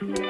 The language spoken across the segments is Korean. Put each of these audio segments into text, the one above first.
안녕.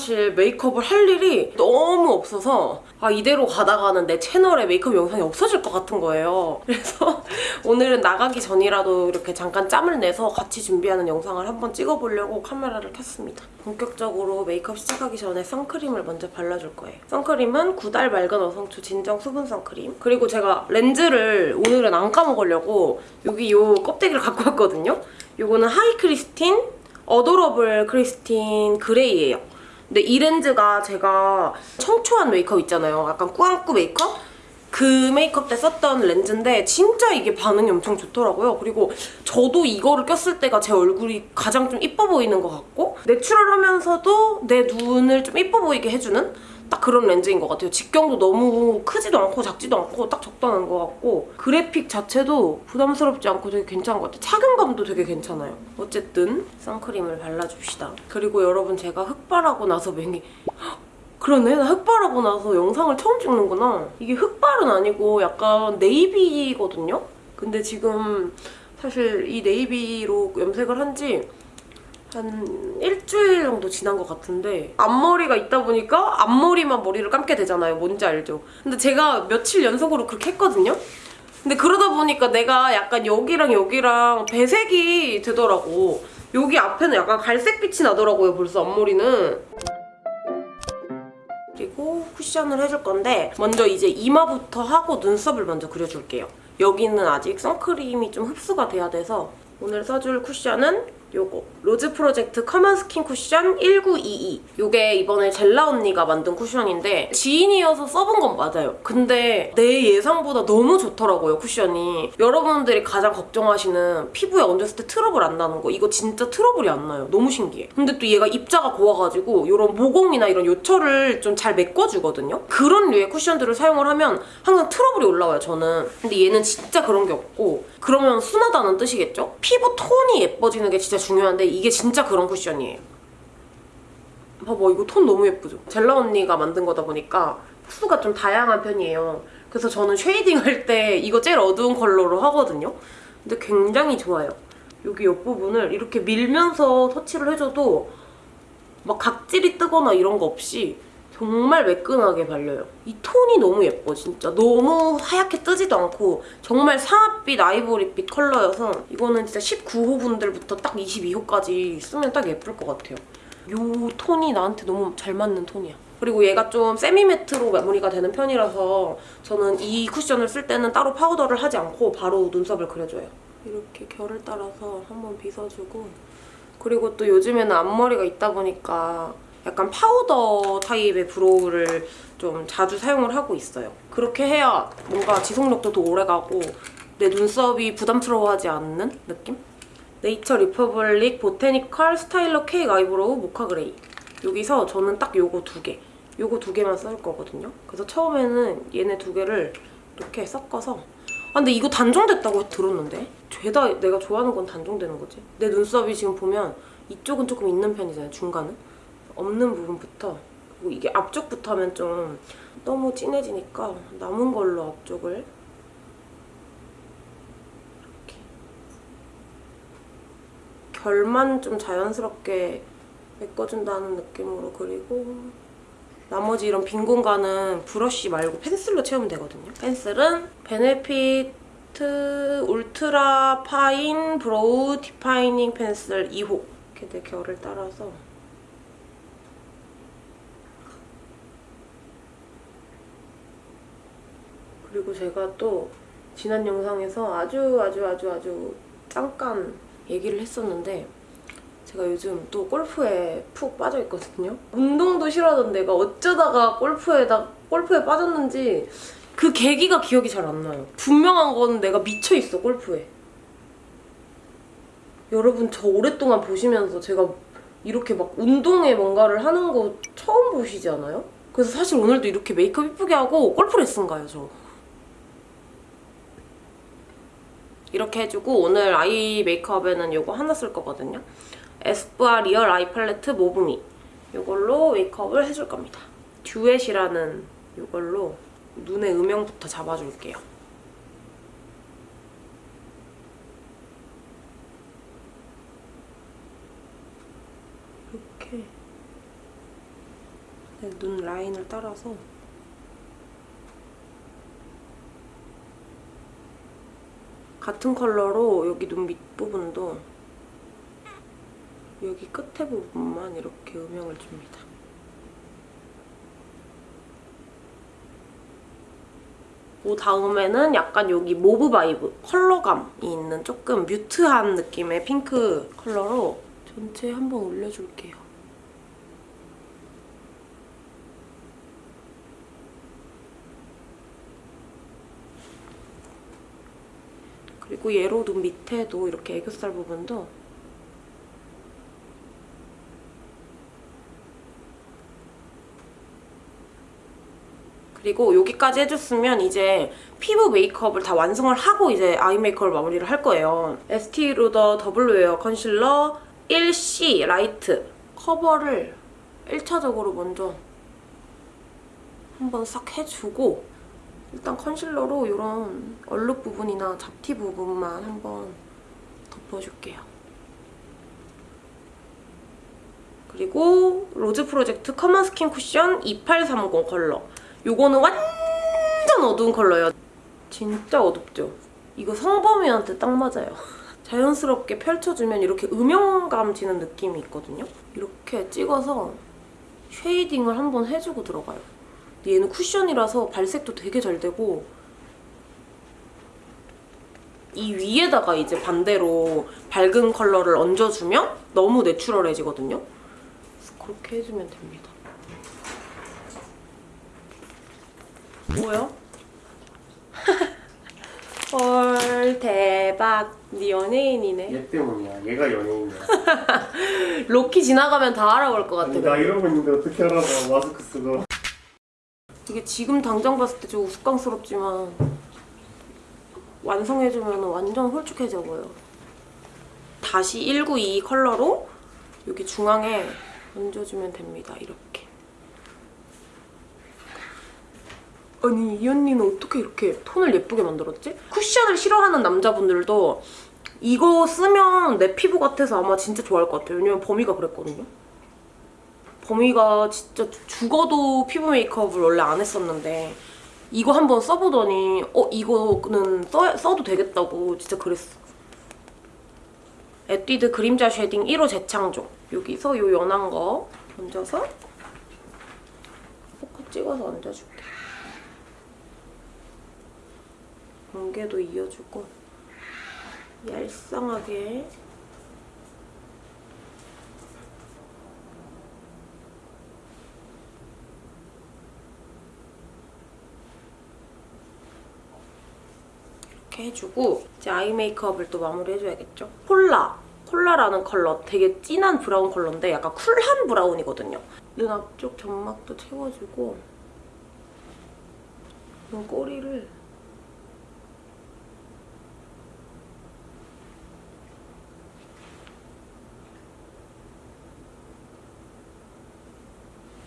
사실 메이크업을 할 일이 너무 없어서 아 이대로 가다가는 내 채널에 메이크업 영상이 없어질 것 같은 거예요. 그래서 오늘은 나가기 전이라도 이렇게 잠깐 짬을 내서 같이 준비하는 영상을 한번 찍어보려고 카메라를 켰습니다. 본격적으로 메이크업 시작하기 전에 선크림을 먼저 발라줄 거예요. 선크림은 구달 맑은 어성초 진정 수분 선크림 그리고 제가 렌즈를 오늘은 안 까먹으려고 여기 요 껍데기를 갖고 왔거든요. 요거는 하이크리스틴 어도러블 크리스틴 그레이예요. 근데 이 렌즈가 제가 청초한 메이크업 있잖아요. 약간 꾸안꾸 메이크업? 그 메이크업 때 썼던 렌즈인데 진짜 이게 반응이 엄청 좋더라고요. 그리고 저도 이거를 꼈을 때가 제 얼굴이 가장 좀 이뻐 보이는 것 같고 내추럴하면서도 내 눈을 좀 이뻐 보이게 해주는 딱 그런 렌즈인 것 같아요. 직경도 너무 크지도 않고 작지도 않고 딱 적당한 것 같고 그래픽 자체도 부담스럽지 않고 되게 괜찮은 것 같아요. 착용감도 되게 괜찮아요. 어쨌든 선크림을 발라줍시다. 그리고 여러분 제가 흑발하고 나서 맹이 헉, 그러네 나 흑발하고 나서 영상을 처음 찍는구나. 이게 흑발은 아니고 약간 네이비거든요? 근데 지금 사실 이 네이비로 염색을 한지 한 일주일 정도 지난 것 같은데 앞머리가 있다 보니까 앞머리만 머리를 감게 되잖아요. 뭔지 알죠? 근데 제가 며칠 연속으로 그렇게 했거든요? 근데 그러다 보니까 내가 약간 여기랑 여기랑 배색이 되더라고. 여기 앞에는 약간 갈색빛이 나더라고요, 벌써 앞머리는. 그리고 쿠션을 해줄 건데 먼저 이제 이마부터 하고 눈썹을 먼저 그려줄게요. 여기는 아직 선크림이 좀 흡수가 돼야 돼서 오늘 써줄 쿠션은 요거. 로즈 프로젝트 커먼 스킨 쿠션 1922 요게 이번에 젤라 언니가 만든 쿠션인데 지인이어서 써본 건 맞아요. 근데 내 예상보다 너무 좋더라고요 쿠션이. 여러분들이 가장 걱정하시는 피부에 얹었을 때 트러블 안 나는 거. 이거 진짜 트러블이 안 나요. 너무 신기해. 근데 또 얘가 입자가 고와가지고 이런 모공이나 이런 요철을 좀 잘 메꿔주거든요? 그런 류의 쿠션들을 사용을 하면 항상 트러블이 올라와요 저는. 근데 얘는 진짜 그런 게 없고 그러면 순하다는 뜻이겠죠? 피부 톤이 예뻐지는 게 진짜 중요한데 이게 진짜 그런 쿠션이에요. 봐봐 이거 톤 너무 예쁘죠? 젤라 언니가 만든 거다 보니까 호수가 좀 다양한 편이에요. 그래서 저는 shading 할 때 이거 제일 어두운 컬러로 하거든요. 근데 굉장히 좋아요. 여기 옆부분을 이렇게 밀면서 터치를 해줘도 막 각질이 뜨거나 이런 거 없이 정말 매끈하게 발려요. 이 톤이 너무 예뻐 진짜. 너무 하얗게 뜨지도 않고 정말 상아빛 아이보리빛 컬러여서 이거는 진짜 19호 분들부터 딱 22호까지 쓰면 딱 예쁠 것 같아요. 이 톤이 나한테 너무 잘 맞는 톤이야. 그리고 얘가 좀 semi-matte로 마무리가 되는 편이라서 저는 이 쿠션을 쓸 때는 따로 파우더를 하지 않고 바로 눈썹을 그려줘요. 이렇게 결을 따라서 한번 빗어주고 그리고 또 요즘에는 앞머리가 있다 보니까 약간 파우더 타입의 brow를 좀 자주 사용을 하고 있어요. 그렇게 해야 뭔가 지속력도 더 오래가고 내 눈썹이 부담스러워하지 않는 느낌? 네이처 리퍼블릭 보테니컬 스타일러 케이크 아이브로우 모카 그레이 여기서 저는 딱 요거 두 개, 요거 두 개만 쓸 거거든요. 그래서 처음에는 얘네 두 개를 이렇게 섞어서 아 근데 이거 단종됐다고 들었는데? 죄다 내가 좋아하는 건 단종되는 거지. 내 눈썹이 지금 보면 이쪽은 조금 있는 편이잖아요, 중간은. 없는 부분부터 그리고 이게 앞쪽부터 하면 좀 너무 진해지니까 남은 걸로 앞쪽을 이렇게 결만 좀 자연스럽게 메꿔준다는 느낌으로 그리고 나머지 이런 빈 공간은 브러쉬 말고 펜슬로 채우면 되거든요. 펜슬은 베네피트 울트라 파인 브로우 디파이닝 펜슬 2호 이렇게 내 결을 따라서 그리고 제가 또 지난 영상에서 아주 아주 아주 아주 잠깐 얘기를 했었는데 제가 요즘 또 골프에 푹 빠져있거든요. 운동도 싫어하던 내가 어쩌다가 골프에다, 골프에 빠졌는지 그 계기가 기억이 잘 안 나요. 분명한 건 내가 미쳐있어, 골프에. 여러분 저 오랫동안 보시면서 제가 이렇게 막 운동에 뭔가를 하는 거 처음 보시지 않아요? 그래서 사실 오늘도 이렇게 메이크업 이쁘게 하고 골프 레슨 가요, 저. 이렇게 해주고 오늘 eye 메이크업에는 이거 하나 쓸 거거든요. 에스쁘아 리얼 아이 팔레트 모브미 이걸로 메이크업을 해줄 겁니다. 듀엣이라는 이걸로 눈의 음영부터 잡아줄게요. 이렇게 네, 눈 라인을 따라서 같은 컬러로 여기 눈 밑부분도 여기 끝에 부분만 이렇게 음영을 줍니다. 그 다음에는 약간 여기 모브 바이브 컬러감이 있는 조금 mute한 느낌의 핑크 컬러로 전체 한번 올려줄게요. 그리고 얘로 눈 밑에도 이렇게 애교살 부분도 그리고 여기까지 해줬으면 이제 피부 메이크업을 다 완성을 하고 이제 eye 메이크업을 마무리를 할 거예요. 에스티 로더 더블 웨어 컨실러 1C 라이트 커버를 1차적으로 먼저 한번 싹 해주고 일단 컨실러로 이런 얼룩 부분이나 잡티 부분만 한번 덮어줄게요. 그리고 로즈 프로젝트 커먼 스킨 쿠션 2830 컬러. 요거는 완전 어두운 컬러예요. 진짜 어둡죠? 이거 성범이한테 딱 맞아요. 자연스럽게 펼쳐주면 이렇게 음영감 지는 느낌이 있거든요. 이렇게 찍어서 shading을 한번 해주고 들어가요. 얘는 쿠션이라서 발색도 되게 잘 되고 이 위에다가 이제 반대로 밝은 컬러를 얹어주면 너무 natural해지거든요. 그렇게 해주면 됩니다. 뭐야? 헐 대박 네 연예인이네 얘 때문이야. 얘가 연예인이야. 로키 지나가면 다 알아볼 것 같아 아니, 나 이러고 있는데 어떻게 알아봐 마스크 쓰고. 이게 지금 당장 봤을 때 좀 우스꽝스럽지만 완성해주면 완전 홀쭉해져 보여. 다시 192 컬러로 여기 중앙에 얹어주면 됩니다. 이렇게. 아니 이 언니는 어떻게 이렇게 톤을 예쁘게 만들었지? 쿠션을 싫어하는 남자분들도 이거 쓰면 내 피부 같아서 아마 진짜 좋아할 것 같아요. 왜냐면 범이가 그랬거든요. 범이가 진짜 죽어도 피부 메이크업을 원래 안 했었는데 이거 한번 써보더니 어 이거는 써, 써도 되겠다고 진짜 그랬어. 에뛰드 그림자 쉐딩 1호 재창조 여기서 요 연한 거 얹어서 포커 찍어서 얹어줄게. 경계도 이어주고 얄쌍하게 이렇게 해주고 이제 아이 메이크업을 또 마무리해줘야겠죠? 콜라! 콜라라는 컬러 되게 진한 브라운 컬러인데 약간 쿨한 브라운이거든요. 눈 앞쪽 점막도 채워주고 눈 꼬리를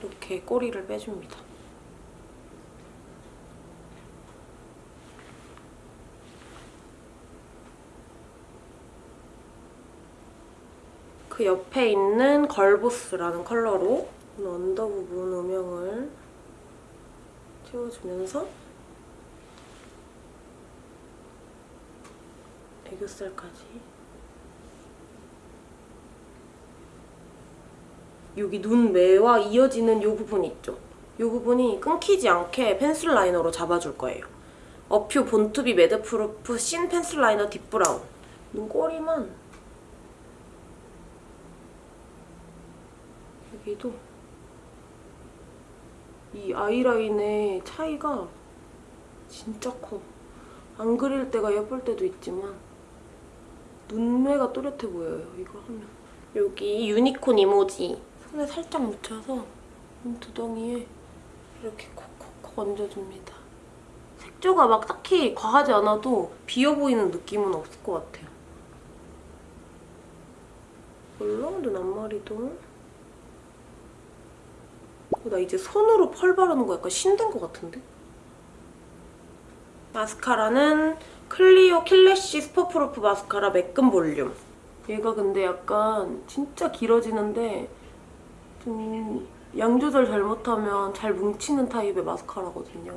이렇게 꼬리를 빼줍니다. 그 옆에 있는 Girl Boss라는 컬러로 언더 부분 음영을 채워주면서 애교살까지 여기 눈매와 이어지는 이 부분 있죠? 이 부분이 끊기지 않게 pencil liner로 잡아줄 거예요. 어퓨 Born To Be Madproof Thin Pencil Liner Deep Brown 눈꼬리만 여기도 이 아이라인의 차이가 진짜 커. 안 그릴 때가 예쁠 때도 있지만 눈매가 또렷해 보여요, 이거 하면. 여기 유니콘 이모지 손에 살짝 묻혀서 눈두덩이에 이렇게 콕콕콕 얹어줍니다. 색조가 막 딱히 과하지 않아도 비어 보이는 느낌은 없을 것 같아요. 눈 앞머리도 어, 나 이제 손으로 펄 바르는 거 약간 신된 것 같은데? 마스카라는 클리오 Kill Lash Superproof Mascara 매끈 볼륨 얘가 근데 약간 진짜 길어지는데 좀 양 조절 잘못하면 잘 뭉치는 타입의 마스카라거든요.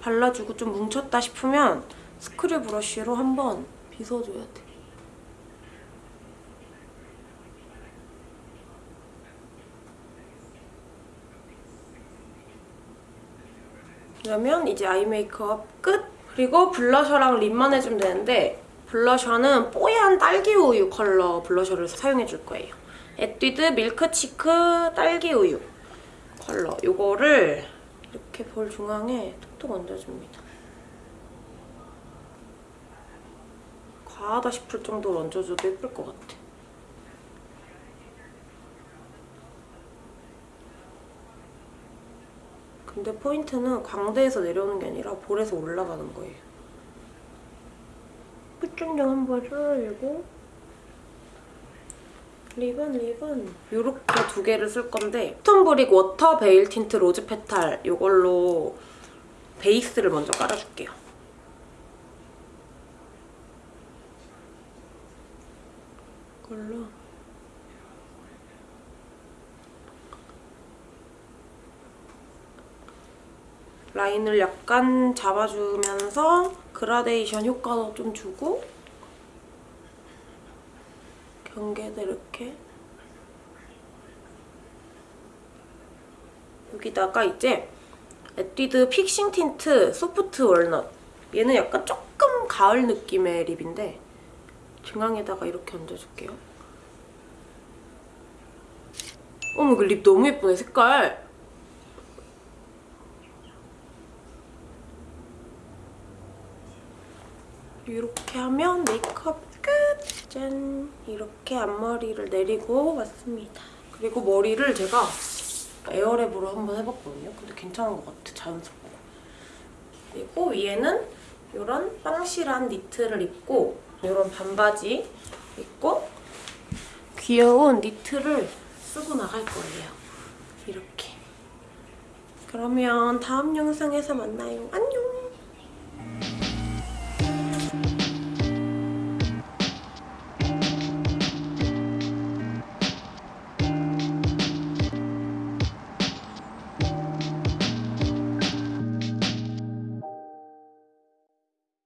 발라주고 좀 뭉쳤다 싶으면 screw brush로 한번 빗어줘야 돼. 그러면 이제 eye 메이크업 끝! 그리고 blusher랑 lip만 해주면 되는데 blusher는 뽀얀 딸기 우유 컬러 blusher를 사용해줄 거예요. 에뛰드 Milk Cheek 딸기 우유 컬러 이거를 이렇게 볼 중앙에 톡톡 얹어줍니다. 과하다 싶을 정도로 얹어줘도 예쁠 것 같아. 근데 포인트는 광대에서 내려오는 게 아니라 볼에서 올라가는 거예요. 끝중량 한번 썰어주고 lip은 lip은 이렇게 두 개를 쓸 건데 스톤브릭 Water Veil Tint Rose Petal 이걸로 베이스를 먼저 깔아줄게요. 이걸로 라인을 약간 잡아주면서 그라데이션 효과도 좀 주고 경계도 이렇게 여기다가 이제 에뛰드 Fixing Tint Soft Walnut. 얘는 약간 조금 가을 느낌의 lip인데 중앙에다가 이렇게 얹어줄게요. 어머 그 lip 너무 예쁘네 색깔 이렇게 하면 메이크업 끝! 짠! 이렇게 앞머리를 내리고 왔습니다. 그리고 머리를 제가 에어랩으로 한번 해봤거든요. 근데 괜찮은 것 같아, 자연스럽고. 그리고 위에는 이런 빵실한 니트를 입고 이런 반바지 입고 귀여운 니트를 쓰고 나갈 거예요. 이렇게. 그러면 다음 영상에서 만나요. 안녕!